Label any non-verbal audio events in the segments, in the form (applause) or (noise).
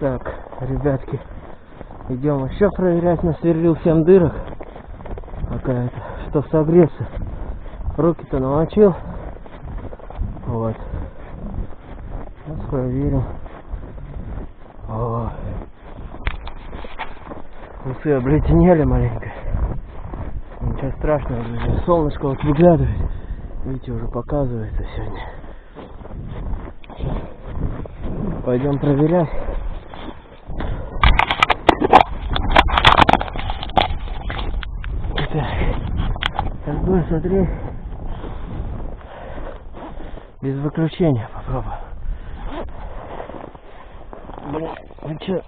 Так, ребятки, идем еще проверять. Насверлил 7 дырок. Какая-то, чтоб согреться. Руки-то намочил. Вот. Сейчас проверим. О. Усы обледенели маленько. Ничего страшного, друзья. Солнышко вот выглядывает. Видите, уже показывается сегодня. Пойдем проверять. Так, сейчас будем смотреть. Без выключения попробуем. Блин, ну чё?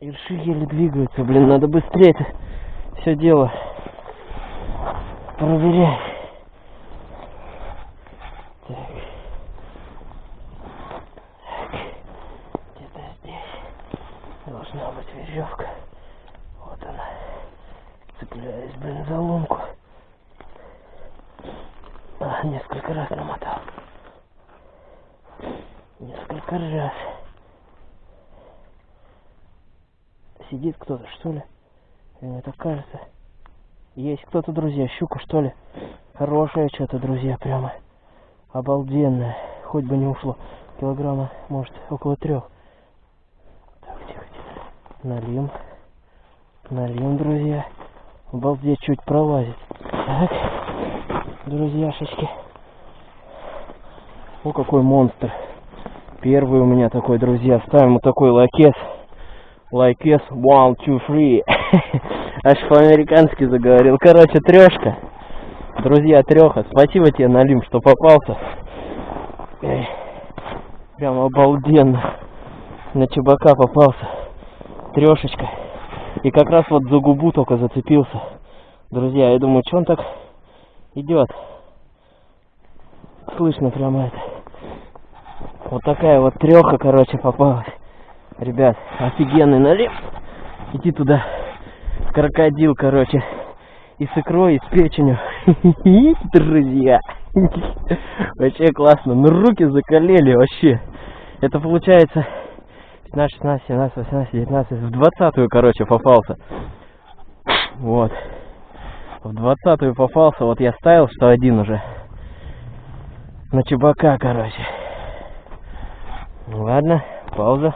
Ирши еле двигаются, блин, надо быстрее это все дело проверять. Так. Так. Где-то здесь должна быть веревка. Вот она. Цепляюсь, блин, за лунку. А, несколько раз намотал. Несколько раз. Сидит кто-то, что ли? Мне так кажется. Есть кто-то, друзья, щука, что ли? Хорошая что-то, друзья, прямо. Обалденная. Хоть бы не ушло. Килограмма, может, около трех. Так, тихо, тихо. Налим. Налим, друзья. Обалдеть, чуть пролазит. Так, друзьяшечки. О, какой монстр. Первый у меня такой, друзья. Ставим вот такой лакес. Лайкес, one, two, three. (laughs) Аж по-американски заговорил. Короче, трешка. Друзья, треха. Спасибо тебе, Налим, что попался. Эй, прям обалденно. На чебака попался. Трешечка. И как раз вот за губу только зацепился. Друзья, я думаю, что он так идет. Слышно прямо это. Вот такая вот треха, короче, попалась. Ребят, офигенный налив. Иди туда. Крокодил, короче. И с икрой, и с печенью. (laughs) Друзья. (laughs) Вообще классно. Ну руки закалели вообще. Это получается 15, 16, 17, 18, 19. В двадцатую, короче, попался. Вот. В двадцатую попался. Вот я ставил, что один уже. На чебака, короче. Ладно, пауза.